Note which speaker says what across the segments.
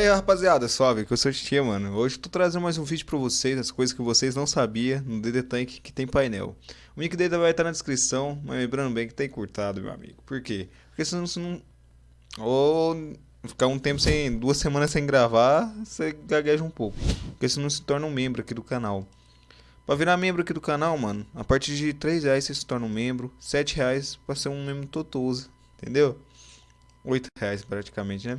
Speaker 1: Fala aí, rapaziada, suave, que eu sou o Tia, mano. Hoje eu tô trazendo mais um vídeo pra vocês, as coisas que vocês não sabiam no DD Tank que tem painel. O link dele vai estar na descrição, mas lembrando bem que tá encurtado, meu amigo. Por quê? Porque senão você não... Ou ficar um tempo sem, duas semanas sem gravar, você gagueja um pouco. Porque senão se torna um membro aqui do canal. Pra virar membro aqui do canal, mano, a partir de 3 reais você se torna um membro, 7 reais pra ser um membro totoso, entendeu? 8 reais praticamente, né?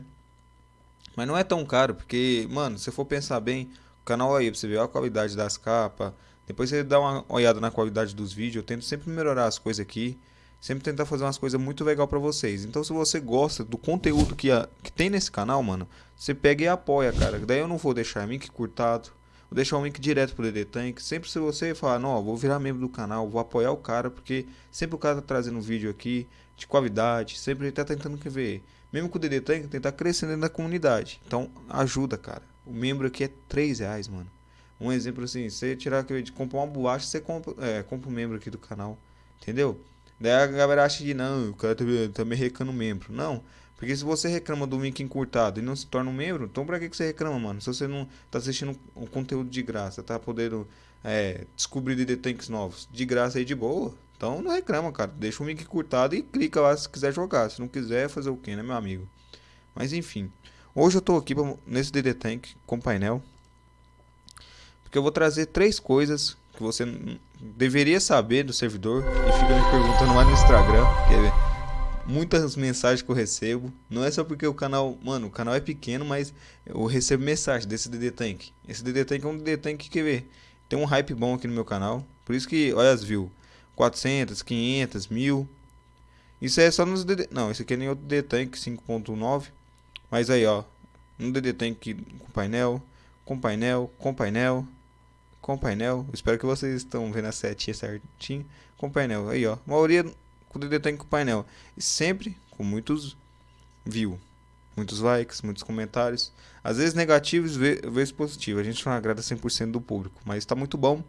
Speaker 1: Mas não é tão caro, porque, mano, se for pensar bem, o canal aí, pra você ver a qualidade das capas, depois você dá uma olhada na qualidade dos vídeos, eu tento sempre melhorar as coisas aqui, sempre tentar fazer umas coisas muito legal pra vocês. Então se você gosta do conteúdo que, a, que tem nesse canal, mano, você pega e apoia, cara. Daí eu não vou deixar link curtado, vou deixar um link direto pro DD Tank. Sempre se você falar, não, vou virar membro do canal, vou apoiar o cara, porque sempre o cara tá trazendo um vídeo aqui de qualidade, sempre ele tá tentando ver mesmo com o DD Tank, tentar crescer dentro da comunidade. Então, ajuda, cara. O membro aqui é 3 reais, mano. Um exemplo assim, você tirar de comprar uma bolacha, você compra, é, compra um membro aqui do canal. Entendeu? Daí a galera acha que não, o cara tá, tá me recando membro. Não. Porque se você reclama do link encurtado e não se torna um membro, então pra que, que você reclama, mano? Se você não tá assistindo um conteúdo de graça, tá podendo é, descobrir DD Tanks novos de graça aí de boa, então não reclama, cara. Deixa o link curtado e clica lá se quiser jogar. Se não quiser, fazer o que, né, meu amigo? Mas enfim. Hoje eu tô aqui pra, nesse DD Tank com painel. Porque eu vou trazer três coisas que você deveria saber do servidor. E fica me perguntando lá no Instagram. Que é muitas mensagens que eu recebo. Não é só porque o canal... Mano, o canal é pequeno, mas eu recebo mensagem desse DD Tank. Esse DD Tank é um DD Tank que, vê, tem um hype bom aqui no meu canal. Por isso que, olha as views. 400, 500, 1000. Isso é só nos DD... Não, esse aqui é nem outro DD Tank 5.9. Mas aí, ó. Um DD Tank com painel, com painel, com painel, com painel. Espero que vocês estão vendo a setinha certinho. Com painel. Aí, ó. Maioria com DD Tank com painel. E sempre com muitos views. Muitos likes, muitos comentários. Às vezes negativos, vezes positivos. A gente não agrada 100% do público. Mas está muito bom.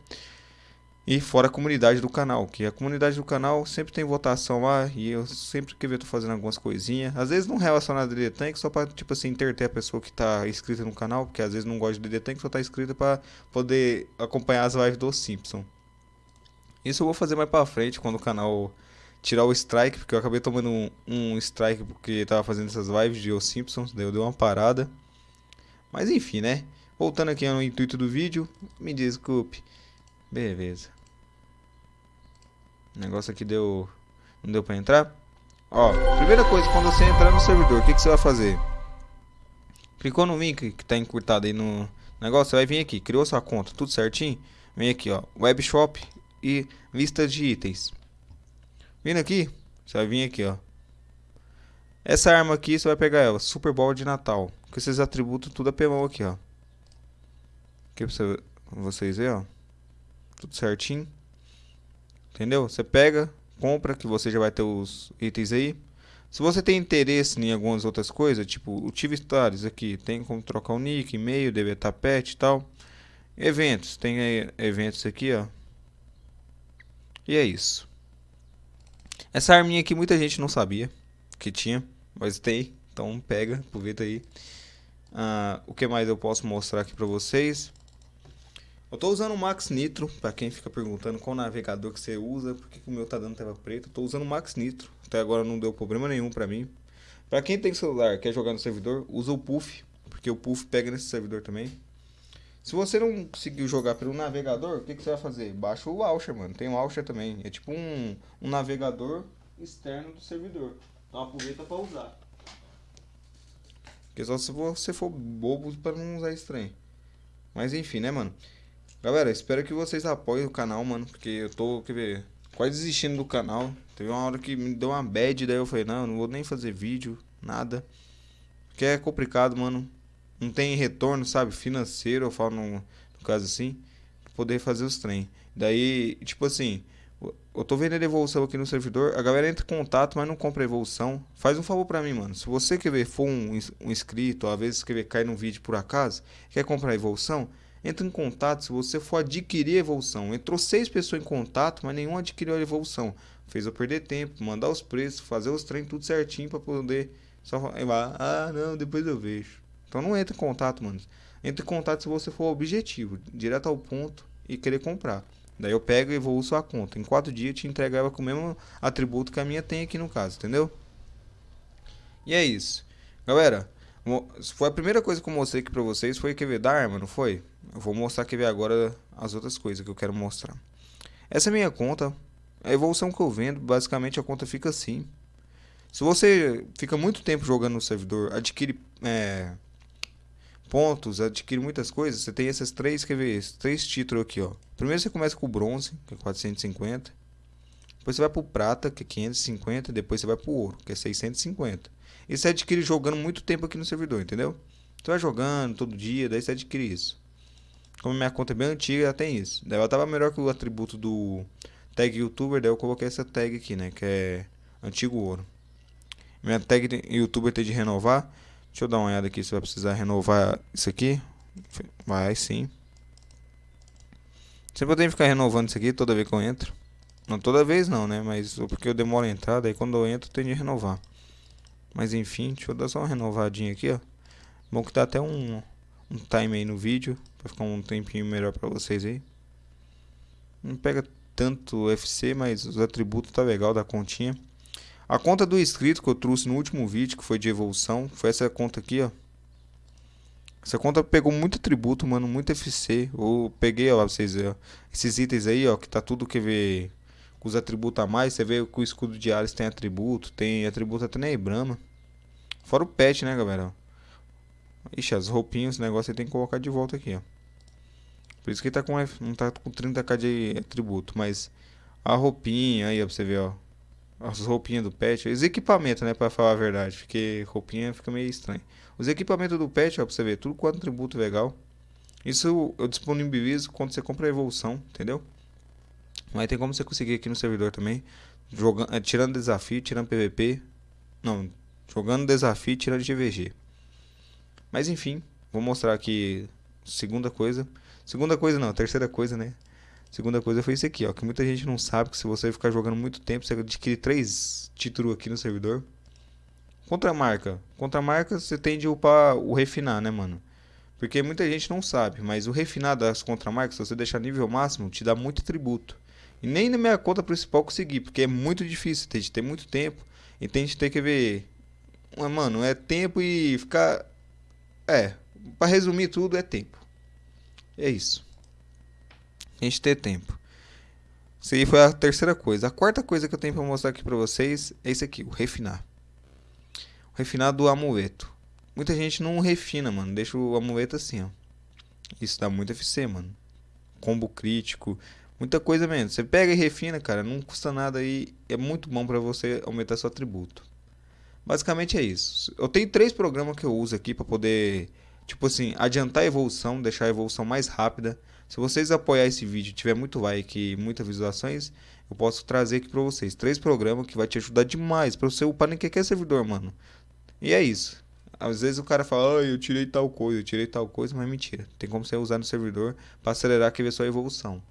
Speaker 1: E fora a comunidade do canal, que a comunidade do canal sempre tem votação lá e eu sempre que eu tô fazendo algumas coisinhas, às vezes não relacionado a DD Tank, só para tipo assim interter a pessoa que tá inscrita no canal, porque às vezes não gosta de DD Tank, só tá inscrita para poder acompanhar as lives do Simpson. Isso eu vou fazer mais para frente quando o canal tirar o strike, porque eu acabei tomando um, um strike porque tava fazendo essas lives de Os Simpsons, daí eu dei uma parada. Mas enfim, né? Voltando aqui ao intuito do vídeo, me desculpe. Beleza. O negócio aqui deu... Não deu pra entrar? Ó, primeira coisa, quando você entrar no servidor, o que, que você vai fazer? Clicou no link que tá encurtado aí no negócio, você vai vir aqui, criou sua conta, tudo certinho. Vem aqui, ó, web shop e lista de itens. Vindo aqui, você vai vir aqui, ó. Essa arma aqui, você vai pegar ela, Super Bowl de Natal. Com esses atributos tudo apelão aqui, ó. Aqui pra você, vocês verem, ó tudo certinho. Entendeu? Você pega, compra, que você já vai ter os itens aí. Se você tem interesse em algumas outras coisas, tipo o TV Stars aqui, tem como trocar o nick, e-mail, deletar pet e tal. Eventos, tem eventos aqui, ó. E é isso. Essa arminha aqui muita gente não sabia que tinha, mas tem. Então pega, aproveita aí. Ah, o que mais eu posso mostrar aqui pra vocês? Eu tô usando o Max Nitro, para quem fica perguntando qual navegador que você usa, porque o meu tá dando tela preta. Tô usando o Max Nitro, até agora não deu problema nenhum para mim. Para quem tem celular, quer jogar no servidor, usa o Puff, porque o Puff pega nesse servidor também. Se você não conseguiu jogar pelo navegador, o que, que você vai fazer? Baixa o Launcher, mano. Tem o Launcher também. É tipo um, um navegador externo do servidor. Então aproveita para usar. Porque só se você for bobo para não usar estranho. Mas enfim, né, mano? Galera, espero que vocês apoiem o canal, mano. Porque eu tô, quer ver, quase desistindo do canal. Teve uma hora que me deu uma bad, daí eu falei, não, não vou nem fazer vídeo, nada. Porque é complicado, mano. Não tem retorno, sabe, financeiro, eu falo no, no caso assim. Poder fazer os trem. Daí, tipo assim, eu tô vendo a evolução aqui no servidor. A galera entra em contato, mas não compra evolução. Faz um favor pra mim, mano. Se você quer ver, for um, um inscrito, às vezes quer ver cair num vídeo por acaso, quer comprar evolução, Entra em contato se você for adquirir a evolução. Entrou seis pessoas em contato, mas nenhum adquiriu a evolução. Fez eu perder tempo, mandar os preços, fazer os treinos tudo certinho para poder só ah, não, depois eu vejo. Então não entra em contato, mano. Entra em contato se você for objetivo, direto ao ponto e querer comprar. Daí eu pego e vou sua conta. Em quatro dias eu te entrego ela com o mesmo atributo que a minha tem aqui no caso, entendeu? E é isso. Galera, foi a primeira coisa que eu mostrei aqui pra vocês foi ver da arma, não foi? Eu vou mostrar ver agora as outras coisas que eu quero mostrar. Essa é minha conta. A evolução que eu vendo, basicamente a conta fica assim. Se você fica muito tempo jogando no servidor, adquire é, pontos, adquire muitas coisas, você tem esses três, quer ver, três títulos aqui, ó. Primeiro você começa com o bronze, que é 450. Depois você vai pro prata, que é 550, depois você vai pro ouro, que é 650. E você adquire jogando muito tempo aqui no servidor, entendeu? Você vai jogando todo dia, daí você adquire isso. Como minha conta é bem antiga, ela tem isso. Daí ela tava melhor que o atributo do tag youtuber, daí eu coloquei essa tag aqui, né, que é antigo ouro. Minha tag youtuber tem de renovar. Deixa eu dar uma olhada aqui se vai precisar renovar isso aqui. Vai sim. Sempre eu tenho que ficar renovando isso aqui toda vez que eu entro. Não toda vez não, né? Mas porque eu demoro a entrar, daí quando eu entro tenho de renovar. Mas enfim, deixa eu dar só uma renovadinha aqui, ó. Bom que dá até um, um time aí no vídeo. Pra ficar um tempinho melhor pra vocês aí. Não pega tanto FC, mas os atributos tá legal da continha. A conta do inscrito que eu trouxe no último vídeo, que foi de evolução, foi essa conta aqui, ó. Essa conta pegou muito atributo, mano, muito FC. Eu peguei, ó, pra vocês verem, ó, esses itens aí, ó, que tá tudo que vê com os atributos a mais. Você vê que o escudo de Ares tem atributo, tem atributo até na Ibrama. Fora o pet, né, galera? Ixi, as roupinhas, esse negócio tem que colocar de volta aqui, ó. Por isso que ele tá com, não tá com 30k de atributo, mas a roupinha aí, ó, pra você ver, ó as roupinhas do pet, os equipamentos, né, para falar a verdade, porque roupinha fica meio estranho. Os equipamentos do pet, ó, pra você ver, tudo com atributo legal. Isso eu disponibilizo quando você compra a evolução, entendeu? Mas tem como você conseguir aqui no servidor também, jogando, é, tirando desafio, tirando PVP. Não, jogando desafio, tirando GVG. Mas enfim, vou mostrar aqui segunda coisa. Segunda coisa não, terceira coisa, né? Segunda coisa foi isso aqui, ó, que muita gente não sabe que se você ficar jogando muito tempo, você adquire três títulos aqui no servidor. Contramarca. Contramarca você tende a upar o refinar, né, mano? Porque muita gente não sabe, mas o refinar das contramarcas, se você deixar nível máximo, te dá muito tributo. E nem na minha conta principal consegui, porque é muito difícil, tem de ter muito tempo. E tem de ter que ver... Mano, é tempo e ficar... É, para resumir tudo, é tempo. É isso a gente ter tempo. Isso aí foi a terceira coisa. A quarta coisa que eu tenho para mostrar aqui para vocês é isso aqui, o refinar. O refinar do amuleto. Muita gente não refina, mano. Deixa o amuleto assim, ó. Isso dá muito FC, mano. Combo crítico, muita coisa mesmo. Você pega e refina, cara, não custa nada aí. É muito bom para você aumentar seu atributo. Basicamente é isso. Eu tenho três programas que eu uso aqui para poder, tipo assim, adiantar a evolução, deixar a evolução mais rápida se vocês apoiar esse vídeo, tiver muito like e muitas visualizações, eu posso trazer aqui para vocês três programas que vai te ajudar demais para você upar em qualquer servidor, mano. E é isso. Às vezes o cara fala, ah, eu tirei tal coisa, eu tirei tal coisa, mas é mentira. Tem como você usar no servidor para acelerar aqui ver sua evolução.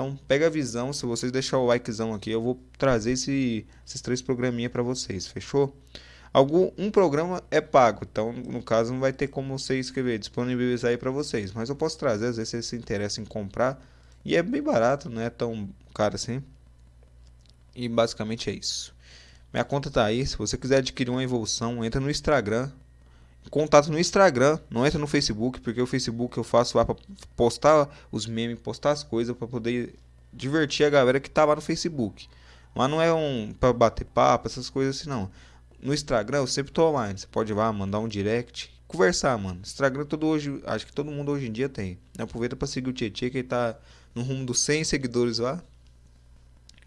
Speaker 1: Então, pega a visão, se vocês deixar o likezão aqui, eu vou trazer esse, esses três programinha para vocês, fechou? Algum um programa é pago, então no caso não vai ter como você escrever, disponibilizar aí para vocês, mas eu posso trazer, às vezes vocês se interessam em comprar e é bem barato, não é tão caro assim. E basicamente é isso. Minha conta tá aí, se você quiser adquirir uma evolução, entra no Instagram. Contato no Instagram, não entra no Facebook, porque o Facebook eu faço lá para postar os memes, postar as coisas para poder divertir a galera que tá lá no Facebook. Mas não é um para bater papo, essas coisas assim não no Instagram eu sempre tô online. Você pode ir lá, mandar um direct, conversar, mano. Instagram todo hoje, acho que todo mundo hoje em dia tem. Aproveita para seguir o Tietchan que ele tá no rumo dos 100 seguidores lá.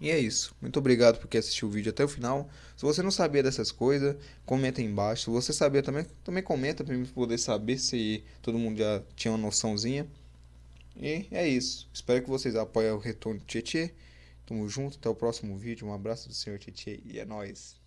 Speaker 1: E é isso. Muito obrigado por quem assistiu o vídeo até o final. Se você não sabia dessas coisas, comenta aí embaixo. Se você sabia também, também comenta para mim poder saber se todo mundo já tinha uma noçãozinha. E é isso. Espero que vocês apoiem o retorno do Tietchan. Tamo junto, até o próximo vídeo. Um abraço do senhor Tietchan e é nóis.